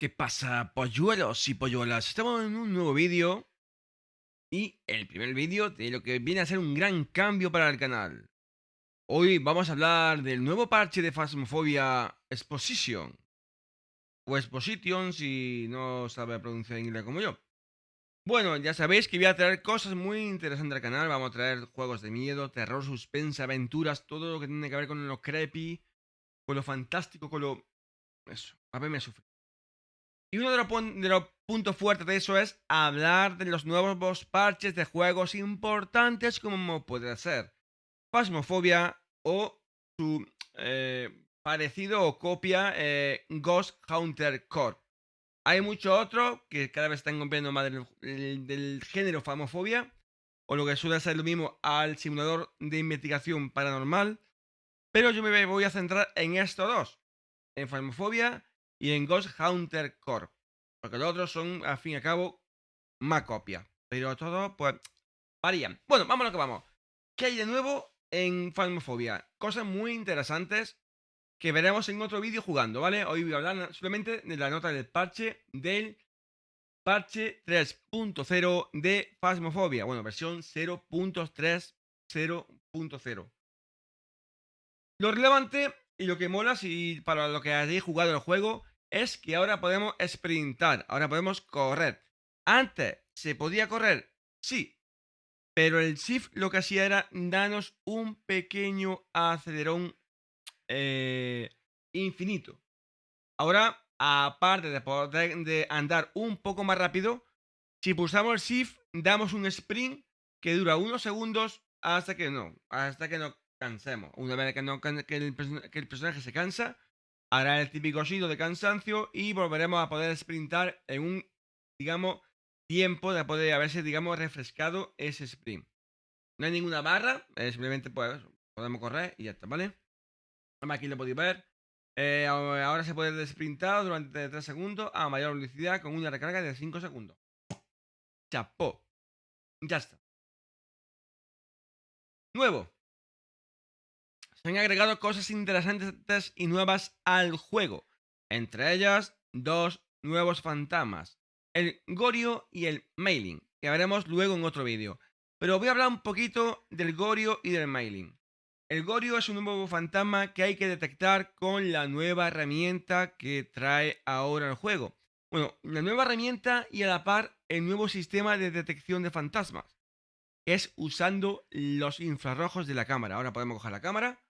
¿Qué pasa, polluelos y polluelas? Estamos en un nuevo vídeo y el primer vídeo de lo que viene a ser un gran cambio para el canal. Hoy vamos a hablar del nuevo parche de Phasmophobia Exposition. O Exposition si no sabe pronunciar inglés como yo. Bueno, ya sabéis que voy a traer cosas muy interesantes al canal. Vamos a traer juegos de miedo, terror, suspense, aventuras, todo lo que tiene que ver con lo creepy, con lo fantástico, con lo... Eso, a verme sufrir. Y uno de los, puntos fuertes de eso es hablar de los nuevos parches de juegos importantes como puede ser Phasmophobia o su eh, parecido o copia eh, Ghost Hunter Core. Hay muchos otros que cada vez están copiando más del, género Phasmophobia o lo que suele ser lo mismo al simulador de investigación paranormal. Pero yo me voy a centrar en estos dos, en Phasmophobia y en Ghost Hunter Core. Porque los otros son, al fin y al cabo, más copias. Pero todos, pues, varían. Bueno, lo que vamos. ¿Qué hay de nuevo en Phasmophobia? Cosas muy interesantes que veremos en otro vídeo jugando, ¿vale? Hoy voy a hablar solamente de la nota del parche del parche 3.0 de Phasmophobia. Bueno, versión 0.30.0. Lo relevante y lo que mola, si para lo que hayáis jugado el juego, es que ahora podemos sprintar, ahora podemos correr. Antes, ¿se podía correr? Sí. Pero el shift lo que hacía era darnos un pequeño acelerón eh, infinito. Ahora, aparte de poder de andar un poco más rápido, si pulsamos el shift, damos un sprint que dura unos segundos hasta que no, hasta que no cansemos. Una vez que, no, que el personaje se cansa, hará el típico sitio de cansancio y volveremos a poder sprintar en un, digamos, tiempo de poder haberse, digamos, refrescado ese sprint. No hay ninguna barra, simplemente pues, podemos correr y ya está, ¿vale? Aquí lo podéis ver. Eh, ahora se puede sprintar durante 3 segundos a mayor velocidad con una recarga de 5 segundos. Chapó. Ya está. Nuevo se han agregado cosas interesantes y nuevas al juego. Entre ellas, dos nuevos fantasmas. El Gorio y el Mailing, que veremos luego en otro vídeo. Pero voy a hablar un poquito del Gorio y del Mailing. El Gorio es un nuevo fantasma que hay que detectar con la nueva herramienta que trae ahora el juego. Bueno, la nueva herramienta y a la par el nuevo sistema de detección de fantasmas. Es usando los infrarrojos de la cámara. Ahora podemos coger la cámara,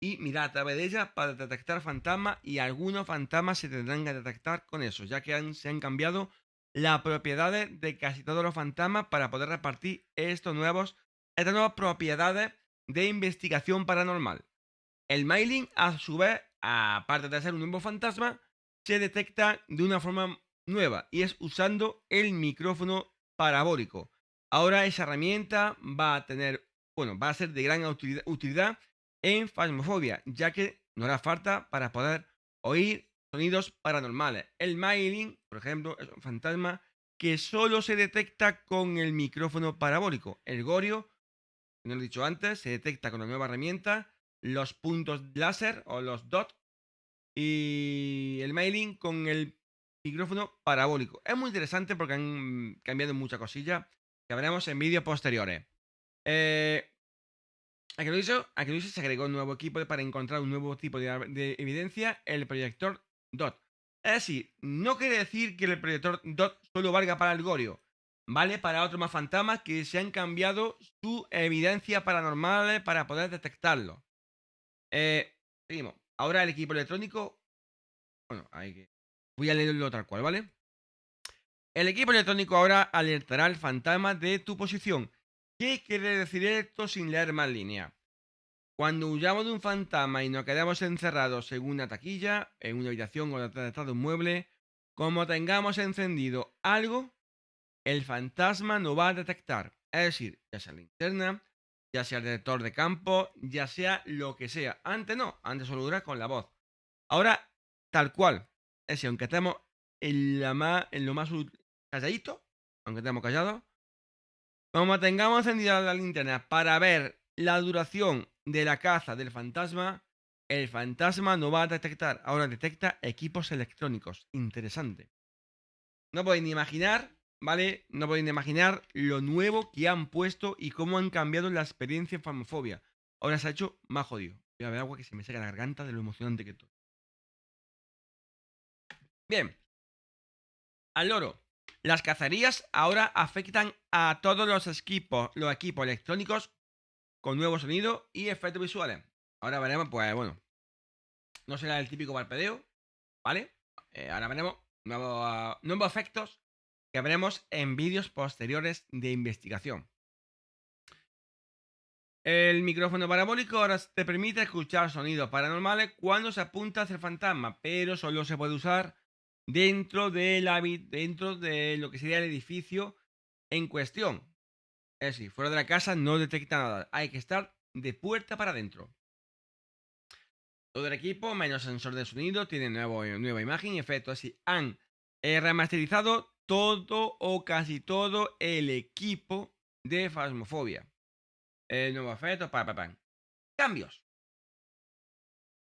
y mirar a través de ella para detectar fantasmas y algunos fantasmas se tendrán que detectar con eso, ya que se han cambiado las propiedades de casi todos los fantasmas para poder repartir estos nuevos, estas nuevas propiedades de investigación paranormal. El mailing, a su vez, aparte de ser un nuevo fantasma, se detecta de una forma nueva y es usando el micrófono parabólico. Ahora esa herramienta va a tener, bueno, va a ser de gran utilidad en Phasmophobia, ya que no hará falta para poder oír sonidos paranormales. El mailing, por ejemplo, es un fantasma que solo se detecta con el micrófono parabólico. El gorio, como he dicho antes, se detecta con la nueva herramienta, los puntos láser o los dots y el mailing con el micrófono parabólico. Es muy interesante porque han cambiado muchas cosillas que veremos en vídeos posteriores. Eh, a que lo hizo, se agregó un nuevo equipo para encontrar un nuevo tipo de, evidencia, el proyector DOT. Es decir, no quiere decir que el proyector DOT solo valga para el Gorio, vale para otros más fantasmas que se han cambiado su evidencia paranormal para poder detectarlo. Eh, seguimos. Ahora el equipo electrónico. Bueno, hay que. Voy a leerlo tal cual, ¿vale? El equipo electrónico ahora alertará al fantasma de tu posición ¿Qué quiere decir esto sin leer más línea? Cuando huyamos de un fantasma y nos quedamos encerrados en una taquilla, en una habitación o detrás de un mueble, como tengamos encendido algo, el fantasma no va a detectar. Es decir, ya sea la linterna, ya sea el detector de campo, ya sea lo que sea. Antes no, antes solo dura con la voz. Ahora, tal cual. Es decir, aunque estemos en, en lo más calladito, aunque estemos callados, como tengamos encendida la linterna para ver la duración de la caza del fantasma, el fantasma no va a detectar, ahora detecta equipos electrónicos. Interesante. No ni imaginar, ¿vale? No ni imaginar lo nuevo que han puesto y cómo han cambiado la experiencia en Famofobia. Ahora se ha hecho más jodido. Voy a ver agua que se me seca la garganta de lo emocionante que estoy. Bien. Al loro. Las cacerías ahora afectan a todos los equipos, los equipos electrónicos con nuevo sonido y efectos visuales. Ahora veremos, pues bueno, no será el típico parpadeo, ¿vale? Eh, ahora veremos nuevos, efectos que veremos en vídeos posteriores de investigación. El micrófono parabólico ahora te permite escuchar sonidos paranormales cuando se apunta hacia el fantasma, pero solo se puede usar dentro de, la, dentro de lo que sería el edificio en cuestión. Es decir, fuera de la casa no detecta nada. Hay que estar de puerta para adentro. Todo el equipo, menos sensor de sonido, tiene nuevo, nueva imagen y efecto. Así han eh, remasterizado todo o casi todo el equipo de Fasmofobia. El nuevo efecto, pa, pa, pa. Cambios.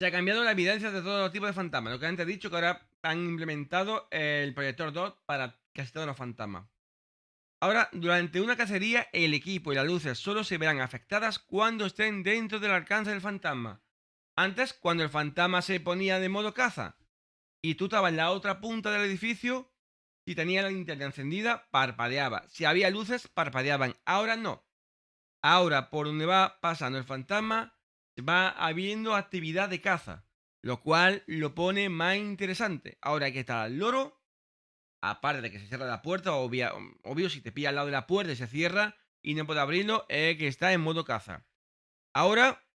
Se ha cambiado la evidencia de todo tipo de fantasmas. Lo que antes he dicho que ahora han implementado el proyector DOT para casi todos los fantasmas. Ahora, durante una cacería, el equipo y las luces solo se verán afectadas cuando estén dentro del alcance del fantasma. Antes, cuando el fantasma se ponía de modo caza y tú estabas en la otra punta del edificio, si tenía la linterna encendida, parpadeaba. Si había luces, parpadeaban. Ahora no. Ahora, por donde va pasando el fantasma, va habiendo actividad de caza, lo cual lo pone más interesante. Ahora hay que estar al loro, aparte de que se cierra la puerta, obvio, obvio si te pilla al lado de la puerta y se cierra y no puede abrirlo, es que está en modo caza. Ahora,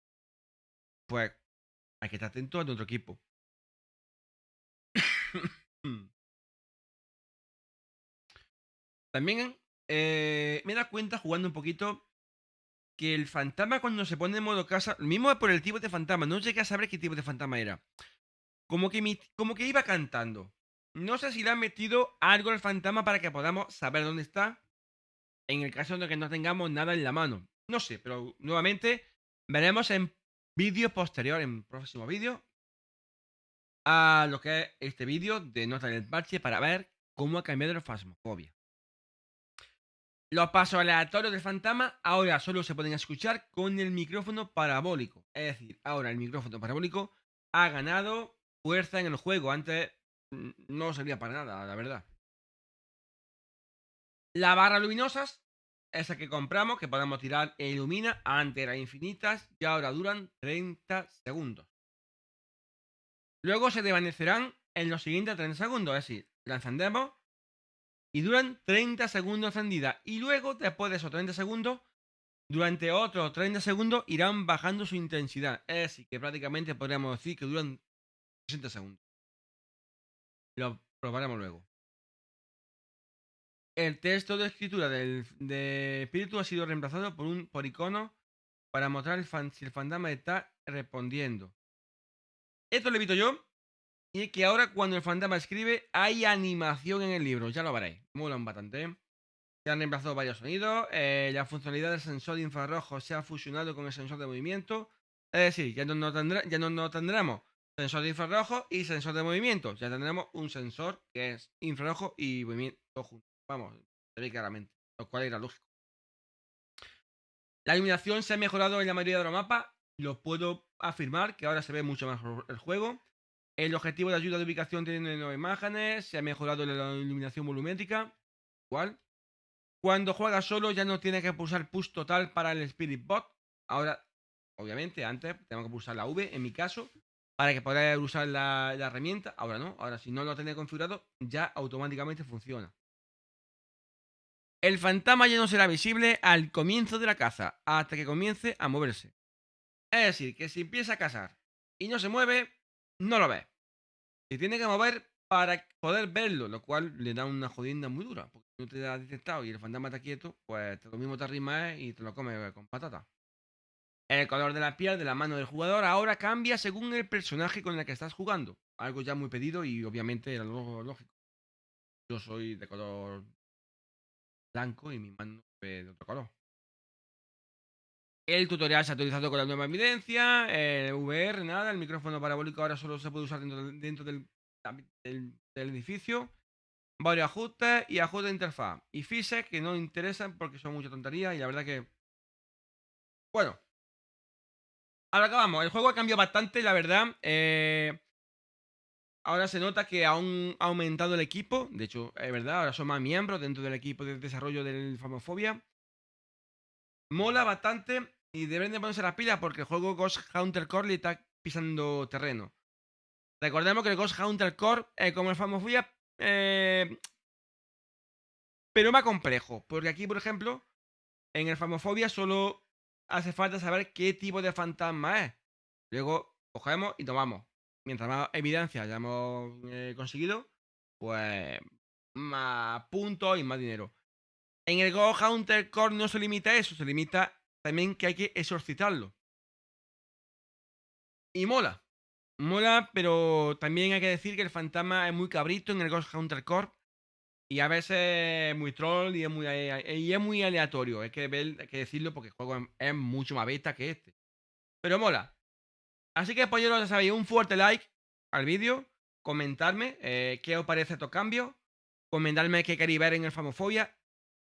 pues hay que estar atento a nuestro equipo. También eh, me da cuenta jugando un poquito que el fantasma cuando se pone en modo casa, mismo por el tipo de fantasma, no llegué a saber qué tipo de fantasma era. Como que, como que iba cantando. No sé si le han metido algo al fantasma para que podamos saber dónde está. En el caso de que no tengamos nada en la mano. No sé, pero nuevamente veremos en vídeo posterior, en próximo vídeo, a lo que es este vídeo de nota del parche para ver cómo ha cambiado la fasmofobia. Los pasos aleatorios del fantasma ahora solo se pueden escuchar con el micrófono parabólico. Es decir, ahora el micrófono parabólico ha ganado fuerza en el juego. Antes mm, no servía para nada, la verdad. Las barras luminosas, esa que compramos, que podemos tirar e ilumina, antes eran infinitas y ahora duran 30 segundos. Luego se desvanecerán en los siguientes 30 segundos. Es decir, la encendemos y duran 30 segundos encendida. Y luego, después de esos 30 segundos, durante otros 30 segundos irán bajando su intensidad. Es decir, que prácticamente podríamos decir que duran 60 segundos. Lo probaremos luego. El texto de escritura del de espíritu ha sido reemplazado por un por icono para mostrar si el fantasma está respondiendo. Esto lo evito yo y que ahora cuando el fantasma escribe hay animación en el libro, ya lo veréis. Molan bastante. Se han reemplazado varios sonidos. Eh, la funcionalidad del sensor de infrarrojo se ha fusionado con el sensor de movimiento. Es decir, ya no, no, tendremos sensor de infrarrojo y sensor de movimiento. Ya tendremos un sensor que es infrarrojo y movimiento juntos. Vamos, se ve claramente, lo cual era lógico. La iluminación se ha mejorado en la mayoría de los mapas. Lo puedo afirmar que ahora se ve mucho mejor el juego. El objetivo de ayuda de ubicación tiene nuevas imágenes, se ha mejorado la iluminación volumétrica. Igual. Cuando juegas solo ya no tienes que pulsar push total para el Spirit Bot. Ahora, obviamente, antes tengo que pulsar la V, en mi caso, para que podáis usar la, herramienta. Ahora no, ahora si no lo tenéis configurado, ya automáticamente funciona. El fantasma ya no será visible al comienzo de la caza, hasta que comience a moverse. Es decir, que si empieza a cazar y no se mueve, no lo ves. Se tiene que mover para poder verlo, lo cual le da una jodienda muy dura. Porque si no te ha detectado y el fantasma está quieto, pues lo mismo te arrima y te lo comes con patata. El color de la piel de la mano del jugador ahora cambia según el personaje con el que estás jugando. Algo ya muy pedido y obviamente era lógico. Yo soy de color blanco y mi mano es de otro color. El tutorial se ha actualizado con la nueva evidencia, el VR, nada, el micrófono parabólico ahora solo se puede usar dentro del, edificio. Varios ajustes y ajustes de interfaz. Y fixes que no interesan porque son mucha tontería y la verdad que... Bueno. Ahora acabamos. El juego ha cambiado bastante, la verdad. Eh, ahora se nota que ha aumentado el equipo. De hecho, es verdad, ahora son más miembros dentro del equipo de desarrollo del Famofobia. Mola bastante y deben de ponerse las pilas porque el juego Ghost Hunter Core le está pisando terreno. Recordemos que el Ghost Hunter Core, eh, como el Famofobia, eh, pero más complejo. Porque aquí, por ejemplo, en el Famofobia solo hace falta saber qué tipo de fantasma es. Luego cogemos y tomamos. Mientras más evidencia hayamos eh, conseguido, pues más puntos y más dinero. En el Ghost Hunter Core no se limita a eso, se limita también que hay que exorcitarlo. Y mola. Mola, pero también hay que decir que el fantasma es muy cabrito en el Ghost Hunter Core. Y a veces es muy troll y es muy, y es muy aleatorio. Hay que, ver, que decirlo porque el juego es mucho más beta que este. Pero mola. Así que, polleros, ya sabéis, un fuerte like al vídeo. Comentarme eh, qué os parece estos cambios. Comentarme qué queréis ver en el Famofobia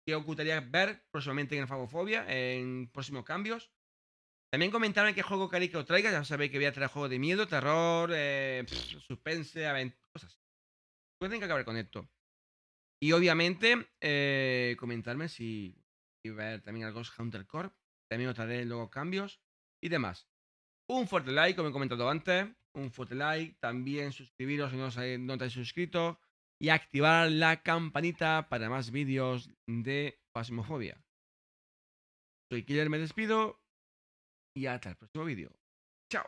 que os gustaría ver próximamente en Fagofobia, en próximos cambios. También comentarme qué juego queréis que os traiga. Ya sabéis que voy a traer juegos de miedo, terror, eh, suspense, aventuras, cosas. Que acabar con esto. Y obviamente, eh, comentarme si ver también al Ghost Hunter Corp. También os traeré luego cambios y demás. Un fuerte like, como he comentado antes. Un fuerte like. También suscribiros si no, no estáis suscritos y activar la campanita para más vídeos de Pasmofobia. Soy Killer, me despido y hasta el próximo vídeo. Chao.